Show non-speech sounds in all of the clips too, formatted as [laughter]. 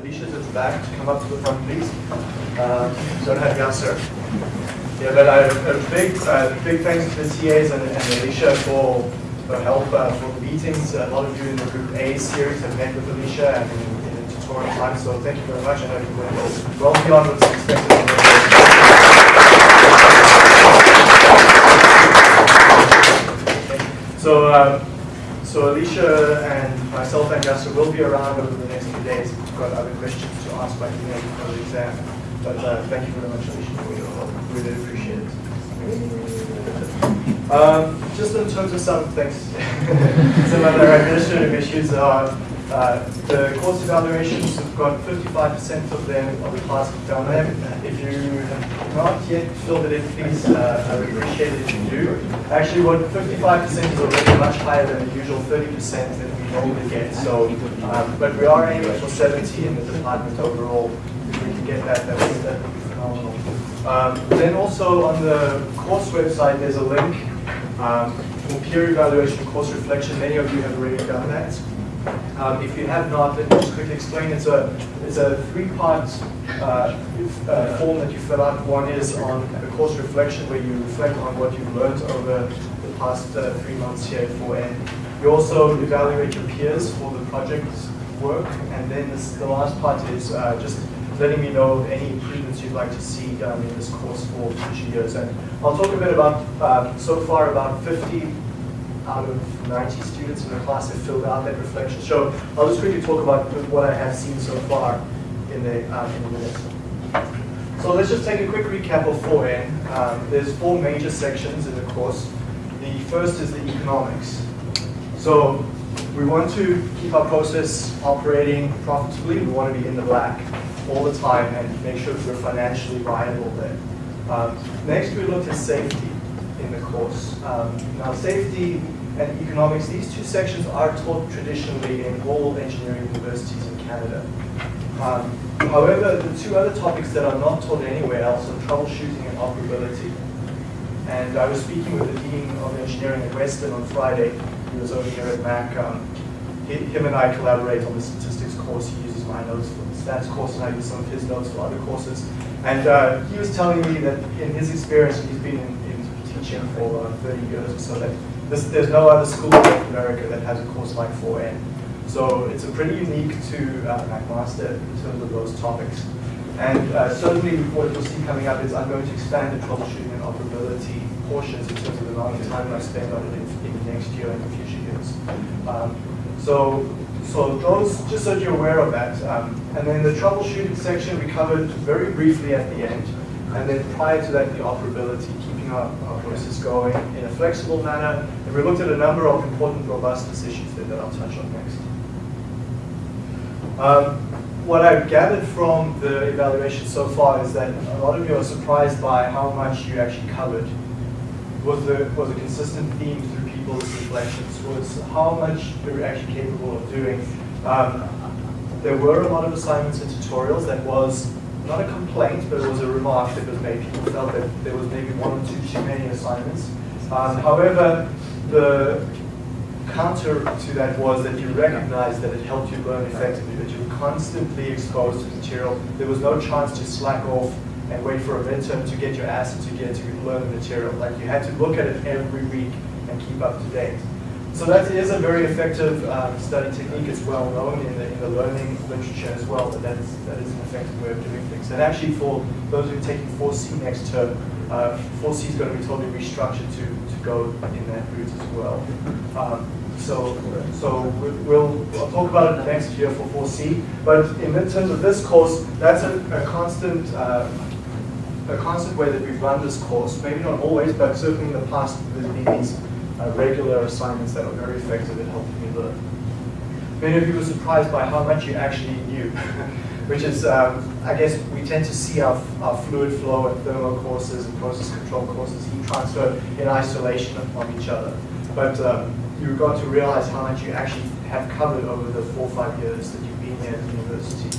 Alicia's at the back come up to the front, please. Um, don't have Yasser. Yeah, but a, a big, uh, big thanks to the TAs and, and Alicia for, for help uh, for the meetings. A lot of you in the Group A series have met with Alicia and in, in the tutorial time, so thank you very much. I know you went well beyond what's expected. So, um, so Alicia and myself and Yasser will be around over the next few days if you've got other questions to ask by email before the exam. But uh, thank you very much, Alicia, for your help. Really appreciate it. [laughs] Um, just in terms of some things, [laughs] some other administrative issues are uh, the course evaluations, we've got 55% of them of the class have done them. If you have not yet filled it in, please, uh, I would appreciate it if you do. Actually, what 55% is already much higher than the usual 30% that we normally get. So, um, but we are aiming for 70 in the department overall. If we can get that, that would, that would be phenomenal. Um, then also on the course website, there's a link um, for peer evaluation course reflection. Many of you have already done that. Um, if you have not, let me just quickly explain. It's a, it's a three-part uh, uh, form that you fill out. One is on the course reflection, where you reflect on what you've learned over the past uh, three months here at 4N. You also evaluate your peers for the project work, and then this, the last part is uh, just letting me know any improvements you'd like to see um, in this course for future years. And I'll talk a bit about, uh, so far about 50 out of 90 students in the class have filled out that reflection. So I'll just quickly talk about what I have seen so far in the, um, in the minutes. So let's just take a quick recap of 4N. Um, there's four major sections in the course. The first is the economics. So we want to keep our process operating profitably. We want to be in the black all the time and make sure we're financially viable there. Um, next, we looked at safety in the course. Um, now, safety and economics, these two sections are taught traditionally in all engineering universities in Canada. Um, however, the two other topics that are not taught anywhere else are troubleshooting and operability. And I was speaking with the Dean of Engineering at Western on Friday. He was over here at Mac. Um, him and I collaborate on the statistics course. He uses my notes for the stats course, and I use some of his notes for other courses. And uh, he was telling me that in his experience, he's been in, teaching for uh, 30 years or so, that this, there's no other school in North America that has a course like 4N. So it's a pretty unique to uh, McMaster in terms of those topics. And uh, certainly what you'll see coming up is I'm going to expand the troubleshooting and operability portions in terms of the amount of time I spend on it in, in the next year and the future years. Um, so, so those, just so you're aware of that. Um, and then the troubleshooting section we covered very briefly at the end. And then prior to that, the operability, keeping our, our process going in a flexible manner. And we looked at a number of important robustness issues there that I'll touch on next. Um, what I've gathered from the evaluation so far is that a lot of you are surprised by how much you actually covered. Was a, was a consistent theme through people's reflections, was how much we were actually capable of doing. Um, there were a lot of assignments and tutorials that was not a complaint, but it was a remark that was made. People felt that there was maybe one or two too many assignments. Um, however, the counter to that was that you recognized that it helped you learn effectively, that you were constantly exposed to material. There was no chance to slack off and wait for a midterm to get your ass into gear to learn the material. Like you had to look at it every week and keep up to date. So that is a very effective um, study technique. It's well known in the, in the learning literature as well that that is, that is an effective way of doing things. And actually for those who are taking 4C next term, uh, 4C is going to be totally restructured to, to go in that route as well. Um, so, so we'll, I'll talk about it next year for 4C. But in terms of this course, that's a, a constant uh, a constant way that we've run this course. Maybe not always, but certainly in the past, there's been these uh, regular assignments that are very effective at helping me learn. Many of you were surprised by how much you actually knew, [laughs] which is, um, I guess, we tend to see our, our fluid flow and thermal courses and process control courses, heat transfer in isolation from each other. But um, you got to realize how much you actually have covered over the four or five years that you've been here at the university.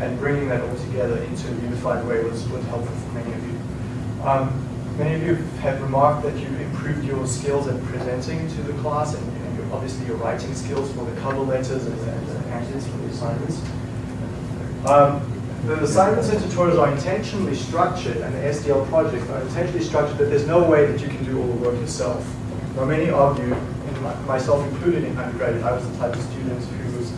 And bringing that all together into a unified way was, was helpful for many of you. Um, Many of you have remarked that you improved your skills at presenting to the class and, and your, obviously your writing skills for the cover letters and, and the answers for the assignments. Um, the assignments and tutorials are intentionally structured, and the SDL projects are intentionally structured that there's no way that you can do all the work yourself. Now, many of you, myself included in undergraduate, I was the type of student who was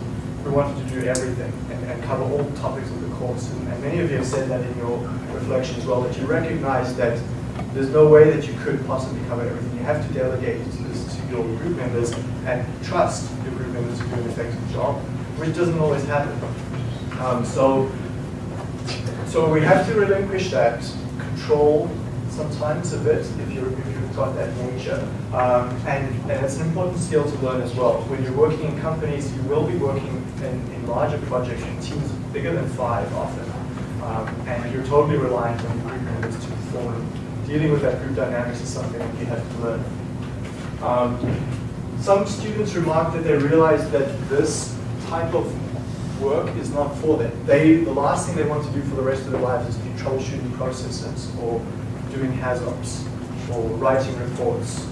who wanted to do everything and, and cover all the topics of the course. And, and, many of you have said that in your reflection as well, that you recognize that there's no way that you could possibly cover everything. You have to delegate this to your group members and trust your group members to do an effective job, which doesn't always happen. Um, so so we have to relinquish that control sometimes a bit if, if you've got that nature. Um, and, and it's an important skill to learn as well. When you're working in companies, you will be working in, in larger projects in teams bigger than five often. Um, and you're totally reliant on your group members to perform. Dealing with that group dynamics is something that you have to learn. Um, some students remarked that they realized that this type of work is not for them. They, the last thing they want to do for the rest of their lives is be troubleshooting processes or doing HAZOPs or writing reports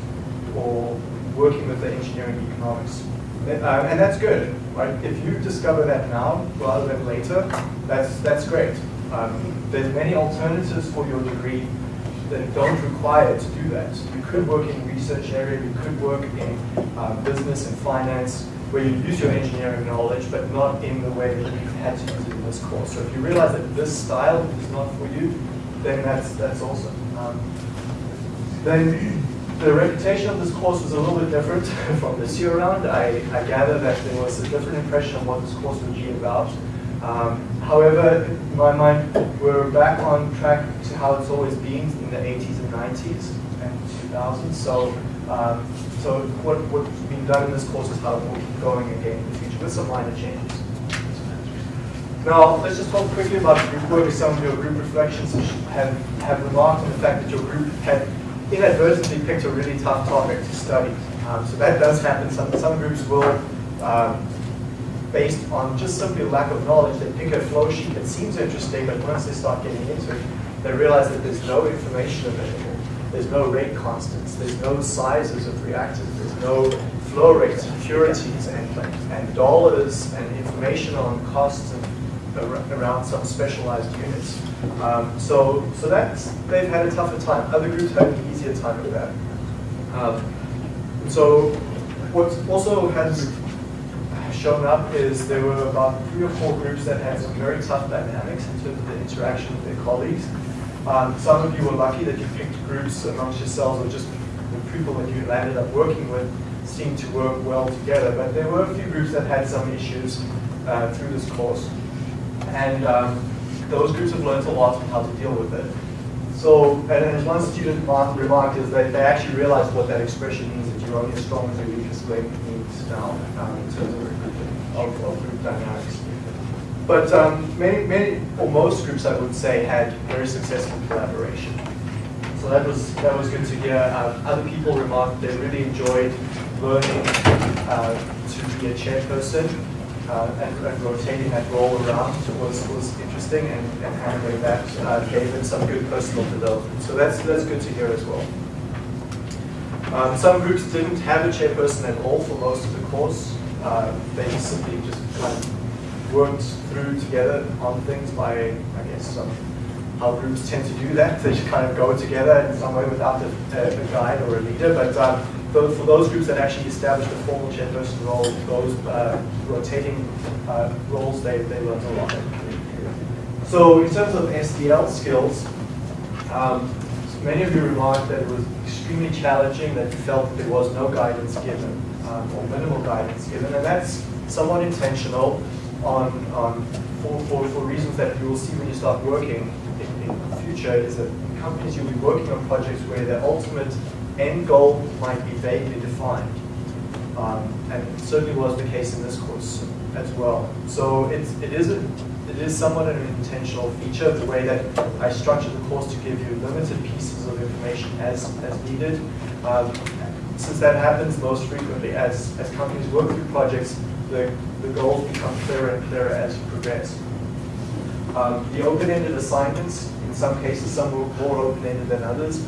or working with the engineering economics. Uh, and that's good, right? If you discover that now rather than later, that's, that's great. Um, there's many alternatives for your degree that don't require to do that. You could work in research area, you could work in uh, business and finance, where you use your engineering knowledge, but not in the way that you've had to use it in this course. So if you realize that this style is not for you, then that's, that's awesome. Um, then the reputation of this course was a little bit different [laughs] from this year around. I, I gather that there was a different impression of what this course would be about. Um, however, in my mind, we're back on track to how it's always been in the 80s and 90s and 2000s. So um, so what, what's being done in this course is how it will keep going again in the future with some minor changes. Now, let's just talk quickly about group work. Some of your group reflections have, have remarked on the fact that your group had inadvertently picked a really tough topic to study. Um, so that does happen. Some, some groups will, um, based on just simply lack of knowledge, they pick a flow sheet that seems interesting, but once they start getting into it, they realize that there's no information available. There's no rate constants. There's no sizes of reactors. There's no flow rates, purities, and, and dollars, and information on costs and around some specialized units. Um, so, so that's they've had a tougher time. Other groups had an easier time with that. Um, so, what also has shown up is there were about three or four groups that had some very tough dynamics in terms of the interaction with their colleagues. Um, some of you were lucky that you picked groups amongst yourselves or just the people that you landed up working with seemed to work well together. But there were a few groups that had some issues uh, through this course. And um, those groups have learned a lot on how to deal with it. So, and as one student remarked, is that they actually realized what that expression means, that you're only as strong as your weakest link now um, in terms of, of, of group dynamics. But um, many, many, or most groups, I would say, had very successful collaboration. So that was that was good to hear. Uh, other people remarked they really enjoyed learning uh, to be a chairperson uh, and, and, rotating that role around was, was interesting, and, and handling that uh, gave them some good personal development. So that's that's good to hear as well. Um, some groups didn't have a chairperson at all for most of the course. Uh, they simply just kind of worked through together on things by, I guess, some, how groups tend to do that. They just kind of go together in some way without a, a guide or a leader. But um, for those groups that actually established a formal chairperson role, those uh, rotating uh, roles, they, they learned a lot. So in terms of SDL skills, um, many of you remarked that it was extremely challenging, that you felt that there was no guidance given, um, or minimal guidance given, and that's somewhat intentional on, on for, for, for, reasons that you will see when you start working in, in the future is that companies you'll be working on projects where the ultimate end goal might be vaguely defined. Um, and certainly was the case in this course as well. So it's, it, is a, it is somewhat an intentional feature, of the way that I structured the course to give you limited pieces of information as, as needed. Um, since that happens most frequently as, as companies work through projects, the, the goals become clearer and clearer as you progress. Um, the open-ended assignments, in some cases, some were more open-ended than others.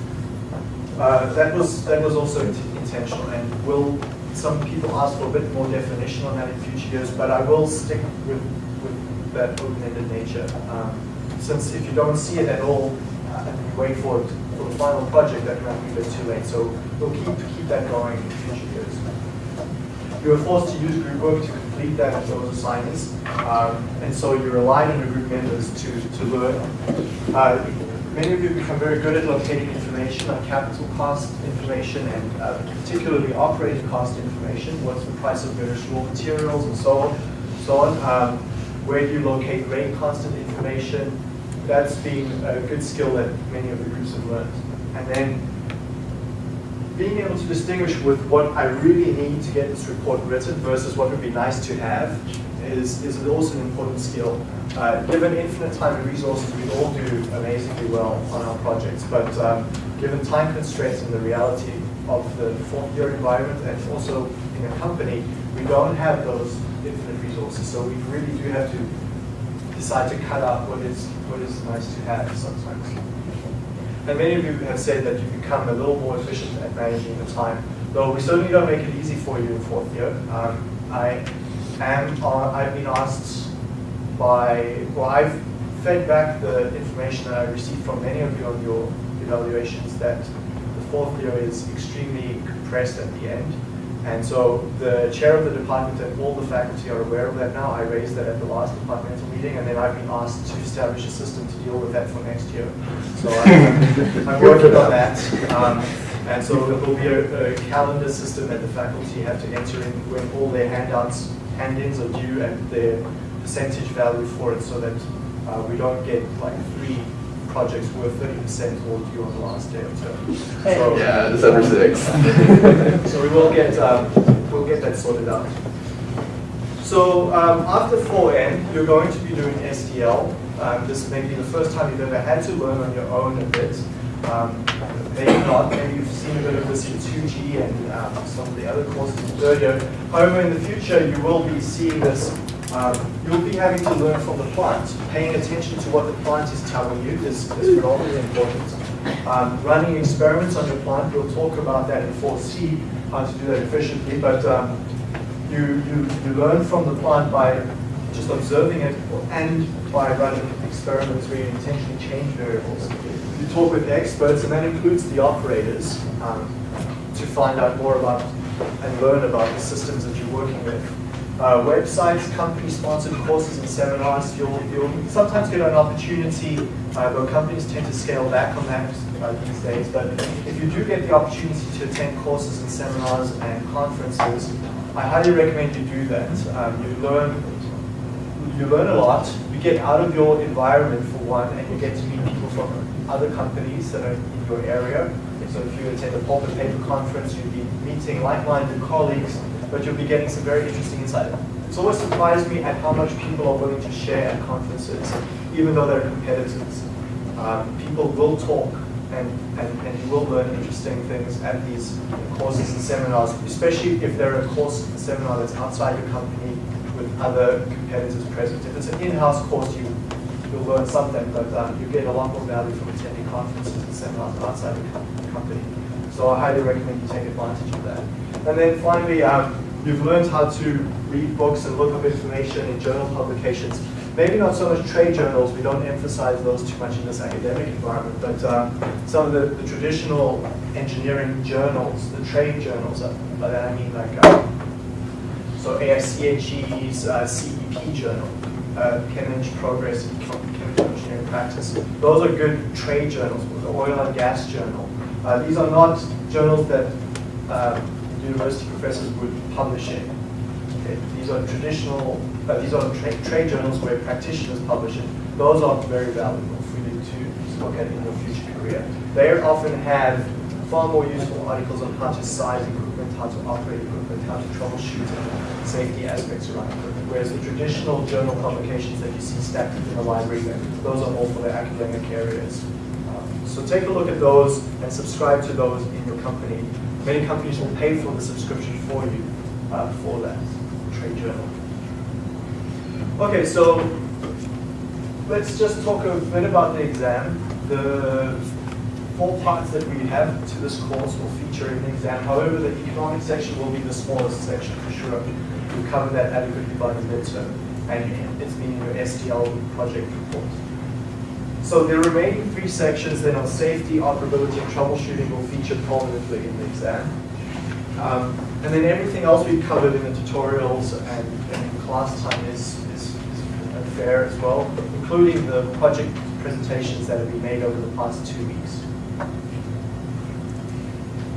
Uh, that was that was also intentional, and will some people ask for a bit more definition on that in future years. But I will stick with, with that open-ended nature. Um, since if you don't see it at all, uh, and you wait for it for the final project, that might be a bit too late. So we'll keep keep that going in future years. You are forced to use group work to complete that those assignments, um, and so you rely on your group members to to learn. Uh, many of you become very good at locating information on capital cost information and uh, particularly operating cost information. What's the price of various raw materials and so on, so on. Um, where do you locate rate constant information? That's been a good skill that many of the groups have learned. And then being able to distinguish with what I really need to get this report written versus what would be nice to have is, is also an important skill. Uh, given infinite time and resources, we all do amazingly well on our projects, but um, given time constraints and the reality of the fourth year environment and also in a company, we don't have those infinite resources. So we really do have to decide to cut out what is what is nice to have sometimes. And many of you have said that you become a little more efficient at managing the time. Though we certainly don't make it easy for you in fourth year. Um, I am uh, I've been asked by well I've fed back the information that I received from many of you on your evaluations that the fourth year is extremely compressed at the end and so the chair of the department and all the faculty are aware of that now. I raised that at the last departmental meeting, and then I've been asked to establish a system to deal with that for next year. So I'm, I'm [laughs] working on that. Um, and so there will be a, a, calendar system that the faculty have to enter in when all their handouts, hand-ins are due and their percentage value for it so that uh, we don't get like three projects worth 30% all due on the last day of term. So, yeah, December 6th. [laughs] so we will get, um, we'll get that sorted out. So um, after 4N, you're going to be doing SDL. Um, this may be the first time you've ever had to learn on your own a bit. Um, maybe not, maybe you've seen a bit of this in 2G and um, some of the other courses earlier. However, in the future, you will be seeing this um, you'll be having to learn from the plant. Paying attention to what the plant is telling you is, is phenomenally important. Um, running experiments on your plant, we'll talk about that in 4C, how to do that efficiently, but um, you, you, you learn from the plant by just observing it and by running experiments where you intentionally change variables. You talk with experts, and that includes the operators, um, to find out more about and learn about the systems that you're working with uh, websites, company-sponsored courses and seminars. You'll, you'll sometimes get an opportunity, uh, though companies tend to scale back on that uh, these days, but if you do get the opportunity to attend courses and seminars and conferences, I highly recommend you do that. Um, you learn you learn a lot, you get out of your environment for one, and you get to meet people from other companies that are in your area. So if you attend a pulp and paper conference, you'll be meeting like-minded colleagues but you'll be getting some very interesting insight. It's always surprised me at how much people are willing to share at conferences, even though they're competitors. Um, people will talk and, and, and you will learn interesting things at these courses and seminars, especially if they're a course and seminar that's outside your company with other competitors present. If it's an in-house course, you, you'll learn something, but um, you get a lot more value from attending conferences and seminars outside your company. So I highly recommend you take advantage of that. And then finally, um, you've learned how to read books and look up information in journal publications. Maybe not so much trade journals, we don't emphasize those too much in this academic environment, but um, some of the, the, traditional engineering journals, the trade journals, uh, by that I mean like, uh, so AIChE's uh, CEP journal, uh, Progress in Chemical Engineering Practice. Those are good trade journals, the Oil and Gas Journal. Uh, these are not journals that um, university professors would publish in. Okay, these are traditional, uh, these are tra trade journals where practitioners publish it. Those are very valuable for you to look at in your future career. They often have far more useful articles on how to size equipment, how to operate equipment, how to troubleshoot safety aspects around equipment. Whereas the traditional journal publications that you see stacked in the library, those are all for the academic areas. So take a look at those and subscribe to those in your company. Many companies will pay for the subscription for you uh, for that trade journal. Okay, so let's just talk a bit about the exam. The four parts that we have to this course will feature in the exam. However, the economic section will be the smallest section for sure. We'll cover that adequately by the midterm. and it's been your SDL project report. So the remaining three sections then on safety, operability, and troubleshooting will feature prominently in the exam. Um, and then everything else we've covered in the tutorials and, and in class time is, is, is fair as well, including the project presentations that have been made over the past two weeks.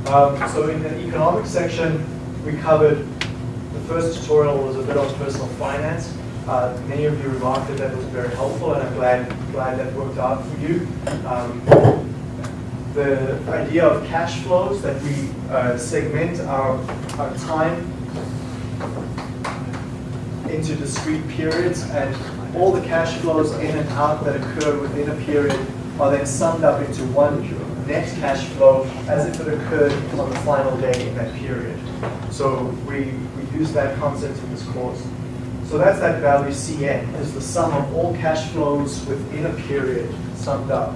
Um, so in the economics section, we covered, the first tutorial was a bit on personal finance. Uh, many of you remarked that that was very helpful, and I'm glad, glad that worked out for you. Um, the idea of cash flows, that we uh, segment our, our time into discrete periods, and all the cash flows in and out that occur within a period are then summed up into one net cash flow as if it occurred on the final day in that period. So we, we use that concept in this course. So that's that value Cn, is the sum of all cash flows within a period summed up,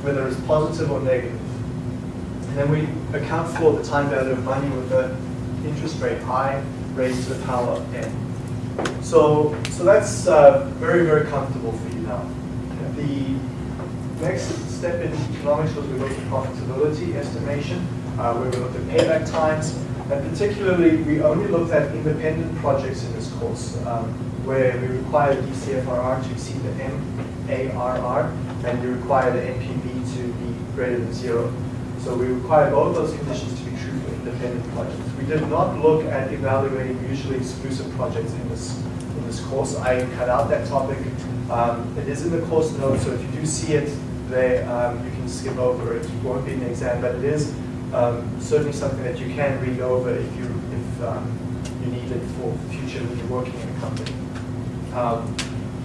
whether it's positive or negative. And then we account for the time value of money with the interest rate i raised to the power of n. So, so that's uh, very, very comfortable for you now. The next step in economics was we looked at profitability estimation, uh, where we looked at payback times, and particularly, we only looked at independent projects in this course, um, where we require the DCFRR to exceed the MARR, and we require the NPV to be greater than zero. So we require both those conditions to be true for independent projects. We did not look at evaluating mutually exclusive projects in this, in this course. I cut out that topic. Um, it is in the course notes, so if you do see it there, um, you can skip over it. It won't be in the exam, but it is um, certainly something that you can read over if you if um, you need it for future when you're working in a company. Um,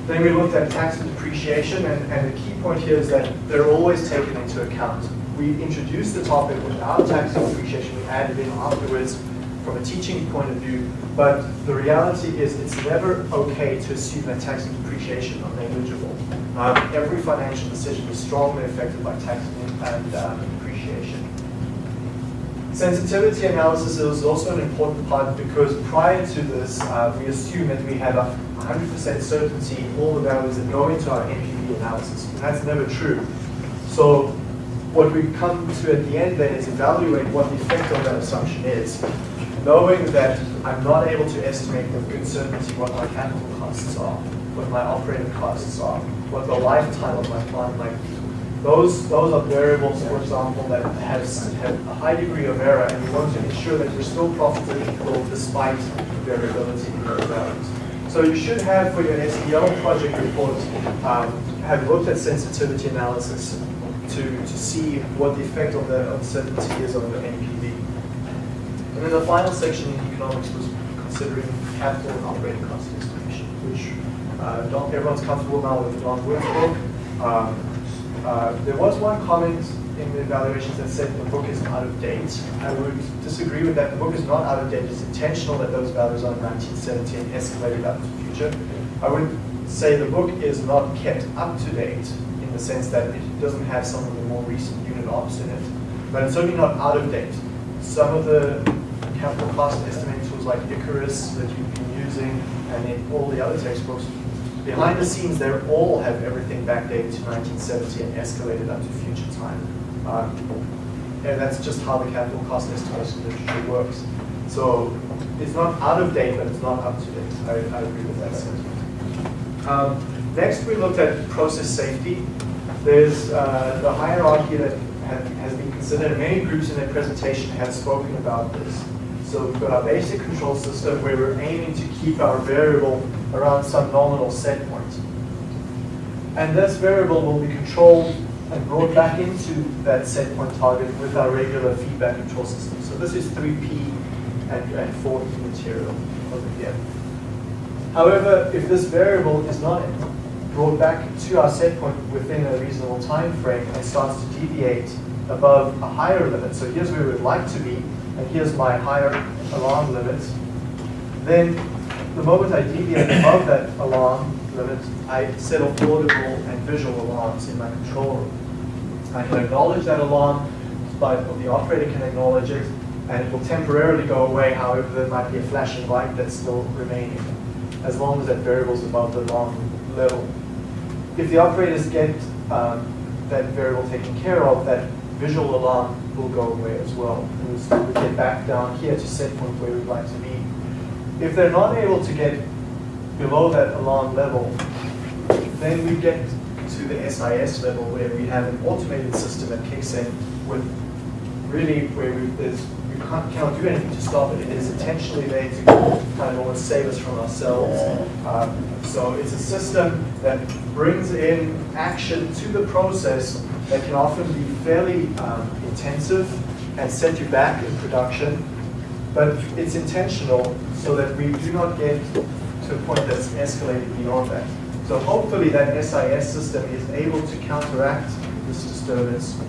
then we looked at tax and depreciation, and, and the key point here is that they're always taken into account. We introduced the topic without tax and depreciation, we added in afterwards from a teaching point of view, but the reality is it's never okay to assume that tax and depreciation are negligible. Um, every financial decision is strongly affected by tax and um, depreciation. Sensitivity analysis is also an important part because prior to this, uh, we assume that we have a 100% certainty in all the values that go into our NPV analysis. And that's never true. So what we come to at the end then is evaluate what the effect of that assumption is. Knowing that I'm not able to estimate with good certainty what my capital costs are, what my operating costs are, what the lifetime of my plant might be, those, those are variables, for example, that have, have a high degree of error, and you want to ensure that you're still profitable despite variability in those values. So you should have, for your SDL project report, um, have looked at sensitivity analysis to, to see what the effect of the uncertainty is on the NPV. And then the final section in economics was considering capital and operating cost estimation, which uh, everyone's comfortable now with Don workbook. Um, uh, there was one comment in the evaluations that said the book is out of date. I would disagree with that. The book is not out of date. It's intentional that those values are in 1970 and escalated up to the future. I would say the book is not kept up to date in the sense that it doesn't have some of the more recent unit ops in it. But it's certainly not out of date. Some of the capital cost estimating tools like Icarus that you've been using and in all the other textbooks Behind the scenes, they all have everything backdated to 1970 and escalated up to future time. Um, and that's just how the capital cost estimation literature works. So it's not out of date, but it's not up to date. I, I agree with that sentiment. Um, next, we looked at process safety. There's uh, the hierarchy that has been considered. Many groups in their presentation have spoken about this. So we've got our basic control system where we're aiming to keep our variable around some nominal set point. And this variable will be controlled and brought back into that set point target with our regular feedback control system. So this is 3P and, and 4P material over here. However, if this variable is not brought back to our set point within a reasonable time frame and starts to deviate above a higher limit, so here's where we'd like to be, and here's my higher alarm limit, then the moment I deviate above that alarm limit, I set off audible and visual alarms in my control room. I can acknowledge that alarm, but the operator can acknowledge it, and it will temporarily go away, however there might be a flashing light that's still remaining. as long as that variable is above the alarm level. If the operators get um, that variable taken care of, that visual alarm will go away as well. And we'll we get back down here to set point where we'd like to be. If they're not able to get below that alarm level, then we get to the SIS level where we have an automated system that kicks in with really where we, there's, we can't, do anything to stop it. It is intentionally there to kind of almost save us from ourselves. Um, so it's a system that brings in action to the process that can often be fairly um, intensive and set you back in production, but it's intentional so that we do not get to a point that's escalated beyond that. So hopefully that SIS system is able to counteract this disturbance.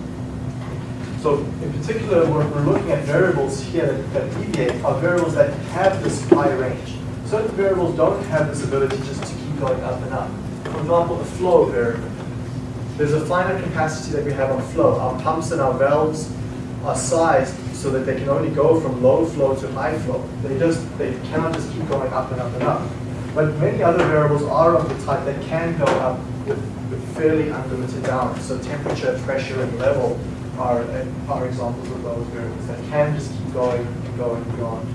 So in particular, we're, we're looking at variables here that, that deviate are variables that have this high range. Certain variables don't have this ability just to keep going up and up. For example, the flow variable. There's a finite capacity that we have on flow. Our pumps and our valves are sized so that they can only go from low flow to high flow. They just they cannot just keep going up and up and up. But many other variables are of the type that can go up with, with fairly unlimited bounds. So temperature, pressure, and level are, are examples of those variables that can just keep going and going beyond.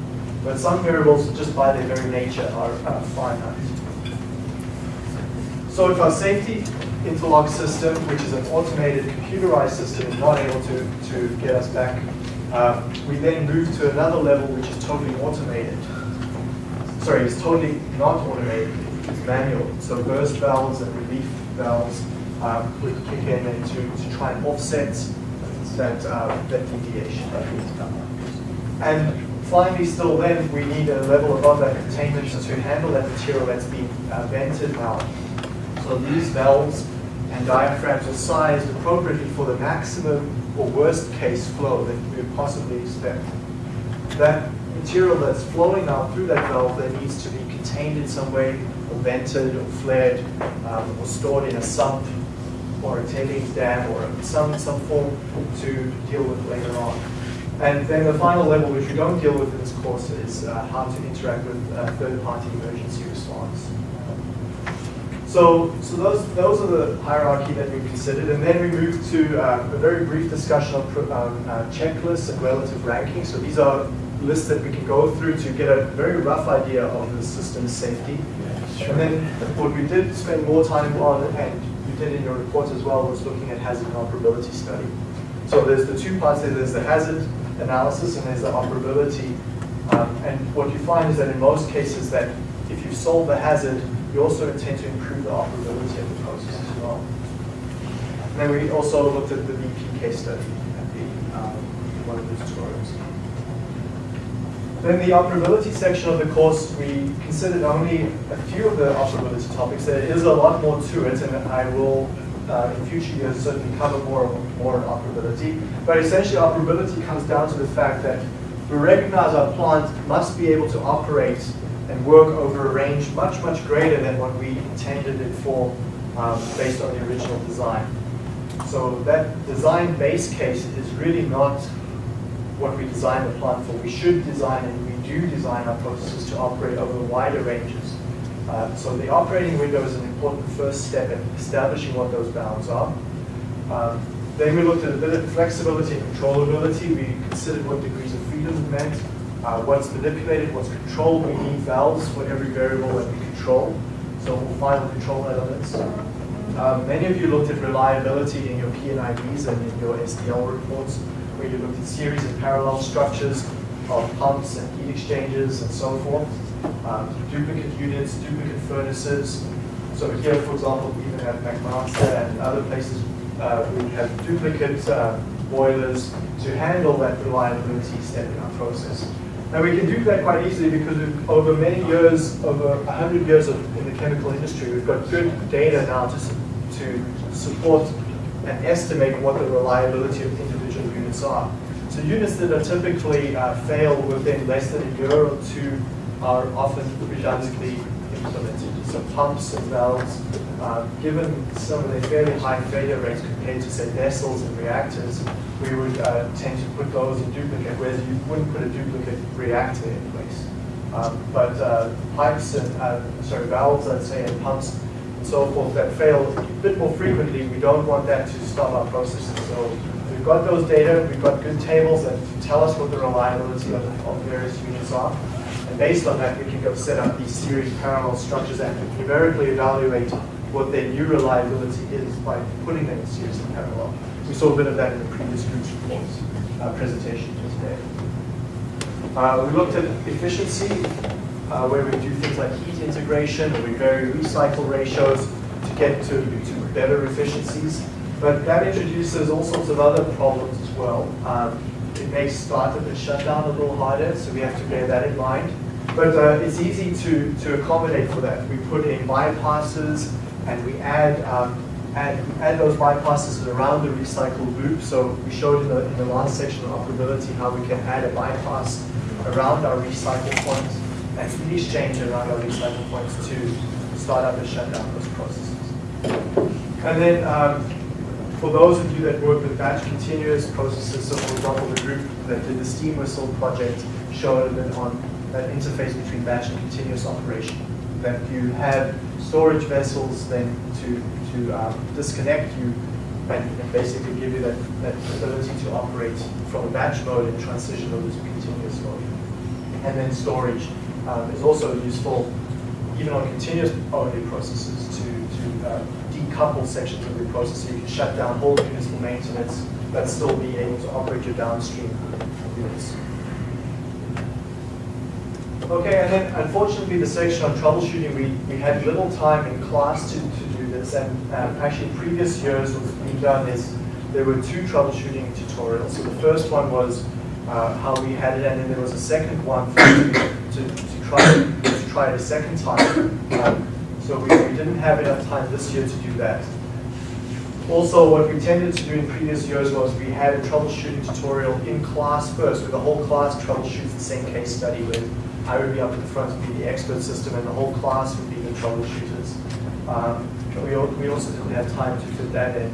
But some variables, just by their very nature, are uh, finite. So if our safety interlock system, which is an automated computerized system, is not able to, to get us back, uh, we then move to another level which is totally automated sorry, it's totally not automated, it's manual. So burst valves and relief valves um, would kick in and to, to try and offset that, uh, that deviation. And finally, still then, we need a level above that containment to handle that material that's been uh, vented now. So these valves and diaphragms are sized appropriately for the maximum or worst case flow that we would possibly expect. That material that's flowing out through that valve that needs to be contained in some way, or vented, or flared, um, or stored in a sump, or a tailings dam, or some, some form to deal with later on. And then the final level, which we don't deal with in this course, is uh, how to interact with uh, third-party emergency response. So, so those, those are the hierarchy that we considered, and then we move to uh, a very brief discussion of um, uh, checklists and relative ranking. So these are lists that we can go through to get a very rough idea of the system's safety. Sure. And then what we did spend more time on, and you did in your report as well, was looking at hazard and operability study. So there's the two parts there. There's the hazard analysis and there's the operability. Um, and what you find is that in most cases that if you solve the hazard, you also intend to improve the operability of the process as well. And then we also looked at the BP case study at the, um, one of the tutorials. Then the operability section of the course, we considered only a few of the operability topics. There is a lot more to it, and I will, uh, in future years, certainly cover more, more on operability. But essentially, operability comes down to the fact that we recognize our plant must be able to operate and work over a range much, much greater than what we intended it for um, based on the original design. So that design base case is really not what we designed the plant for. We should design and we do design our processes to operate over wider ranges. Uh, so the operating window is an important first step in establishing what those bounds are. Um, then we looked at a bit of flexibility and controllability. We considered what degrees of freedom meant, uh, what's manipulated, what's controlled. We need valves for every variable that we control. So we'll final control elements. Um, many of you looked at reliability in your P&IDs and in your SDL reports where you looked at series and parallel structures of pumps and heat exchangers and so forth, um, duplicate units, duplicate furnaces. So here, for example, we even have McMaster and other places uh, we have duplicate uh, boilers to handle that reliability step in our process. Now we can do that quite easily because over many years, over 100 years of, in the chemical industry, we've got good data now to, to support and estimate what the reliability of individual units are. So units that are typically uh, fail within less than a year or two are often redundantly implemented. So pumps and valves, uh, given some of their fairly high failure rates compared to say vessels and reactors, we would uh, tend to put those in duplicate, whereas you wouldn't put a duplicate reactor in place. Um, but uh, pipes and, uh, sorry, valves, I'd say, and pumps and so forth that fail a bit more frequently, we don't want that to stop our processes. So we've got those data, we've got good tables that tell us what the reliability of, of various units are. And based on that, we can go set up these series parallel structures and numerically evaluate what their new reliability is by putting them in series and parallel. We saw a bit of that in the previous group's reports uh, presentation today. Uh, we looked at efficiency, uh, where we do things like heat integration, or we vary recycle ratios to get to, to better efficiencies. But that introduces all sorts of other problems as well. Um, it makes startup and shutdown a little harder, so we have to bear that in mind. But uh, it's easy to, to accommodate for that. We put in bypasses and we add, um, add, add those bypasses around the recycle loop. So we showed in the, in the last section of operability how we can add a bypass around our recycle points and heat exchange around our recycle points to start up and shut down those processes. And then um, for those of you that work with batch continuous processes, so for example, the group that did the steam whistle project showed bit on that interface between batch and continuous operation. That you have storage vessels then to, to um, disconnect you and, and, basically give you that, that ability to operate from a batch mode and transition over to continuous mode. And then storage um, is also useful even on continuous only processes to, to uh, decouple sections of your process so you can shut down whole units for maintenance but still be able to operate your downstream units. Okay, and then unfortunately the section on troubleshooting, we, we had little time in class to, this, and um, actually previous years what's been done is there were two troubleshooting tutorials. So the first one was uh, how we had it, and then there was a second one to, to, to, try, to try it a second time. Um, so we, we didn't have enough time this year to do that. Also, what we tended to do in previous years was we had a troubleshooting tutorial in class first, where the whole class troubleshoots the same case study with I would be up at the front and be the expert system, and the whole class would be the troubleshooters. Um, we, we also didn't have time to fit that in.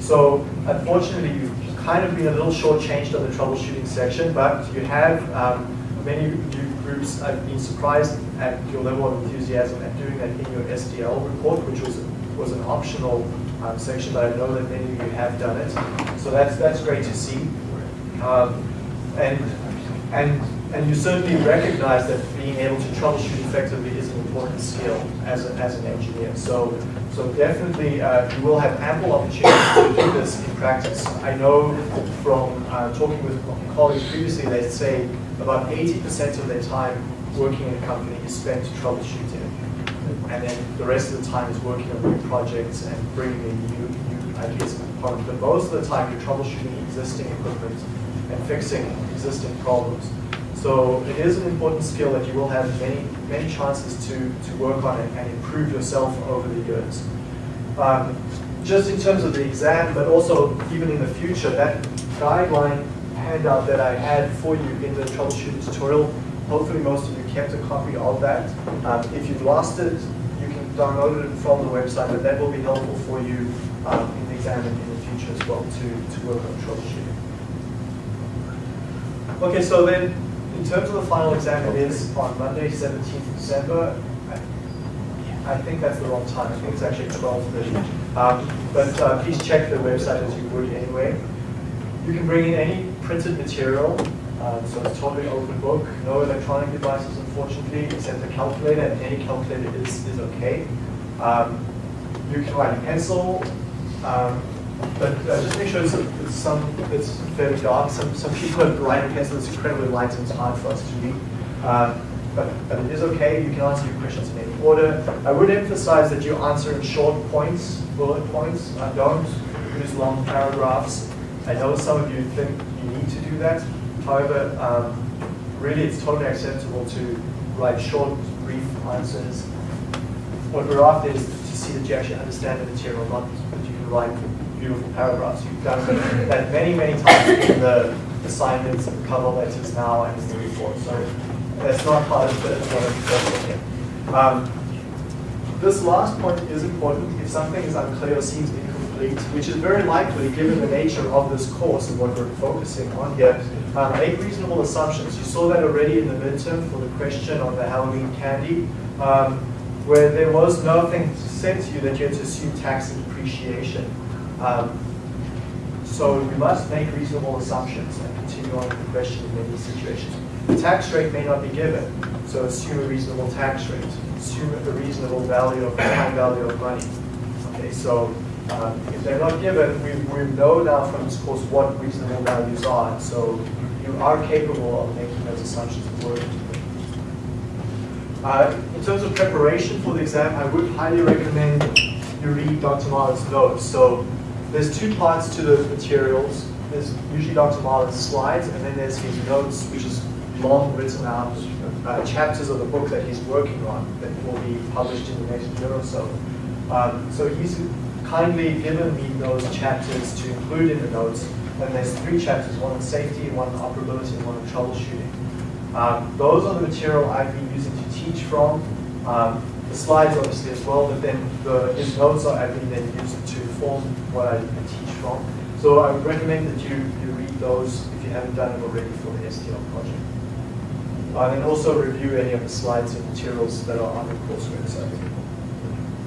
So unfortunately, you've kind of been a little shortchanged on the troubleshooting section, but you have um, many groups. I've been surprised at your level of enthusiasm at doing that in your SDL report, which was was an optional um, section, but I know that many of you have done it. So that's that's great to see. Um, and and and you certainly recognize that being able to troubleshoot effectively important skill as, a, as an engineer. So, so definitely uh, you will have ample opportunity to do this in practice. I know from uh, talking with colleagues previously, they say about 80% of their time working in a company is spent troubleshooting. And then the rest of the time is working on new projects and bringing in new, new ideas and components. But most of the time you're troubleshooting existing equipment and fixing existing problems. So it is an important skill that you will have many, many chances to, to work on it and improve yourself over the years. Um, just in terms of the exam, but also even in the future, that guideline handout that I had for you in the troubleshooting tutorial, hopefully most of you kept a copy of that. Um, if you've lost it, you can download it from the website, but that will be helpful for you um, in the exam and in the future as well to, to work on troubleshooting. Okay, so then in terms of the final exam, it is on Monday, 17th December. I, think that's the wrong time. I think it's actually 12.30. Um, but uh, please check the website as you would anyway. You can bring in any printed material. Um, so it's totally open book. No electronic devices, unfortunately, except a calculator, and any calculator is, is okay. Um, you can write a pencil. Um, but uh, just make sure it's, some it's fairly dark. Some some people have writing pencil It's incredibly light and it's hard for us to read. Uh, but, but it is okay. You can answer your questions in any order. I would emphasize that you answer in short points, bullet points. Uh, don't use long paragraphs. I know some of you think you need to do that. However, um, really it's totally acceptable to write short, brief answers. What we're after is to see that you actually understand the material, not that you can write beautiful paragraphs. You've done that many, many times in the assignments and cover letters now and in the report. So that's not part of the what I'm Um, this last point is important. If something is unclear or seems incomplete, which is very likely given the nature of this course and what we're focusing on here. Um, make reasonable assumptions. You saw that already in the midterm for the question on the Halloween candy, um, where there was nothing said to you that you had to assume tax and depreciation. Um, so we must make reasonable assumptions and continue on with the question in many situations. The tax rate may not be given, so assume a reasonable tax rate. Assume a reasonable value of time [coughs] value of money. Okay, so um, if they're not given, we, we know now from this course what reasonable values are. So you are capable of making those assumptions. Uh, in terms of preparation for the exam, I would highly recommend you read Dr. Marlin's notes. So there's two parts to the materials. There's usually Dr. Marlin's slides, and then there's his notes, which is long written out uh, chapters of the book that he's working on that will be published in the next year or so. Um, so he's kindly given me those chapters to include in the notes, and there's three chapters, one on safety, one on operability, and one on troubleshooting. Um, those are the material I've been using to teach from. Um, the slides obviously as well, but then the, his notes are I've been then used to form what I teach from. So I would recommend that you, you read those if you haven't done it already for the SDL project. Uh, and also review any of the slides and materials that are on the course website.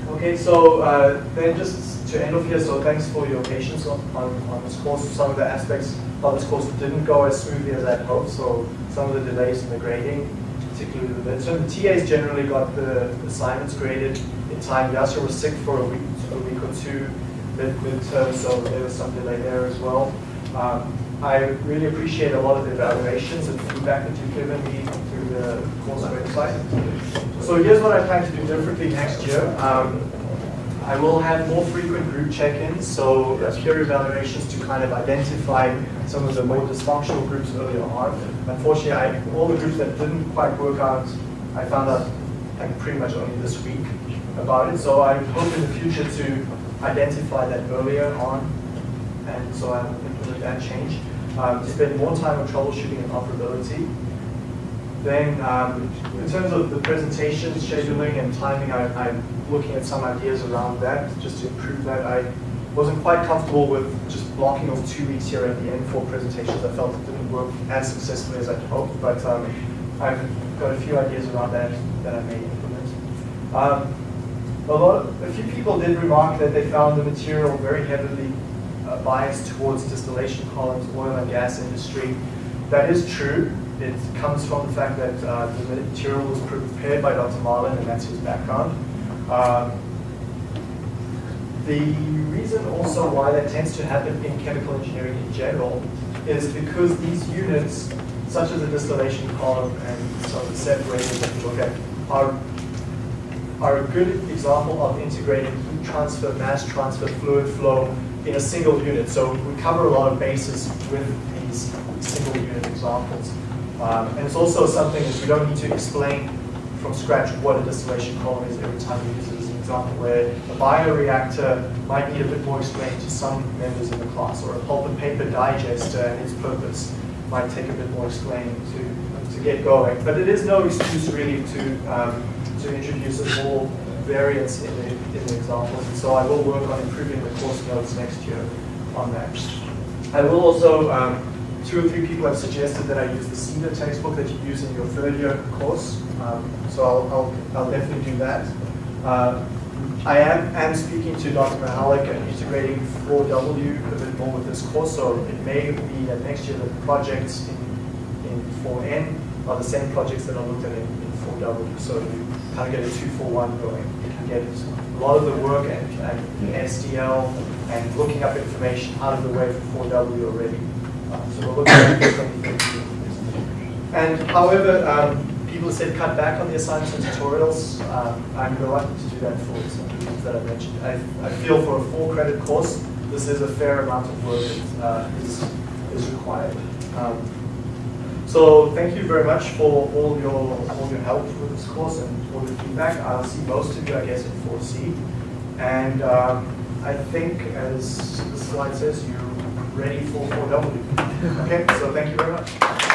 Okay, so uh, then just to end off here, so thanks for your patience on, on, on, this course. Some of the aspects of this course didn't go as smoothly as I'd hoped, so some of the delays in the grading, particularly the midterm. The TAs generally got the assignments graded in time. Yasser was sick for a week, a week or two mid midterm, so there was some delay there as well. Um, I really appreciate a lot of the evaluations and feedback that you've given me through the course website. So here's what I plan to do differently next year. Um, I will have more frequent group check-ins, so peer evaluations to kind of identify some of the more dysfunctional groups earlier on. Unfortunately, I, all the groups that didn't quite work out, I found out like pretty much only this week about it. So I hope in the future to identify that earlier on, and so I implement that change. Um, spend more time on troubleshooting and operability. Then, um, in terms of the presentation, scheduling, and timing, I, am looking at some ideas around that, just to improve that. I wasn't quite comfortable with just blocking off two weeks here at the end for presentations. I felt it didn't work as successfully as I'd hoped, but um, I've got a few ideas around that that I may implement. Um, a, lot of, a few people did remark that they found the material very heavily uh, biased towards distillation columns, oil and gas industry. That is true. It comes from the fact that uh, the material was prepared by Dr. Marlin and that's his background. Um, the reason also why that tends to happen in chemical engineering in general is because these units, such as the distillation column and some of the separators that we look at, are are a good example of integrating heat transfer, mass transfer, fluid flow in a single unit. So we cover a lot of bases with these single unit examples. Um, and it's also something that we don't need to explain from scratch what a distillation column is every time we use it as an example where a bioreactor might need a bit more explained to some members in the class or a pulp and paper digester and its purpose might take a bit more explaining to, to get going. But it is no excuse really to um, to introduce a more variance in the, in the examples. And so I will work on improving the course notes next year on that. I will also, um, two or three people have suggested that I use the CEDA textbook that you use in your third year course. Um, so I'll, I'll, I'll, definitely do that. Uh, I am, am speaking to Dr. Mahalik and integrating 4W a bit more with this course, so it may be that next year the projects in, in 4N are the same projects that are looked at in, 4W. So you kind of get a two for one going. You can get a lot of the work and, and SDL and looking up information out of the way for 4W already. Um, so we're looking at things. And however, um, people said cut back on the assignments and tutorials. Um, I'm reluctant to do that for some reasons that I mentioned. I, I feel for a full credit course, this is a fair amount of work that uh, is, is required. Um, so thank you very much for all your all your help with this course and all the feedback. I'll see most of you, I guess, in 4C. And um, I think, as the slide says, you're ready for 4W. okay, so thank you very much.